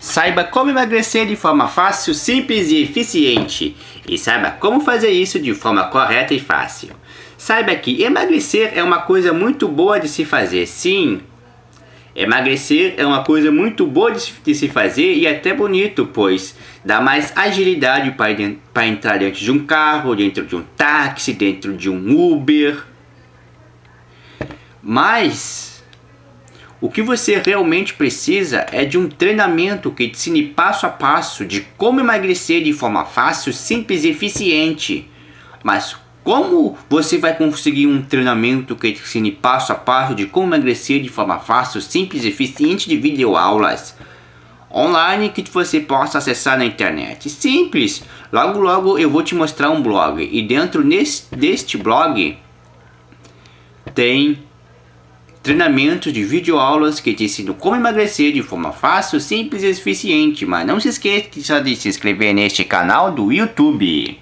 Saiba como emagrecer de forma fácil, simples e eficiente. E saiba como fazer isso de forma correta e fácil. Saiba que emagrecer é uma coisa muito boa de se fazer, sim. Emagrecer é uma coisa muito boa de se fazer e até bonito, pois dá mais agilidade para entrar dentro de um carro, dentro de um táxi, dentro de um Uber. Mas o que você realmente precisa é de um treinamento que te ensine passo a passo de como emagrecer de forma fácil, simples e eficiente. Mas como você vai conseguir um treinamento que te ensine passo a passo de como emagrecer de forma fácil, simples e eficiente de videoaulas online que você possa acessar na internet? Simples! Logo logo eu vou te mostrar um blog e dentro nesse, deste blog tem treinamentos de videoaulas que te ensinam como emagrecer de forma fácil, simples e eficiente. Mas não se esqueça de se inscrever neste canal do YouTube.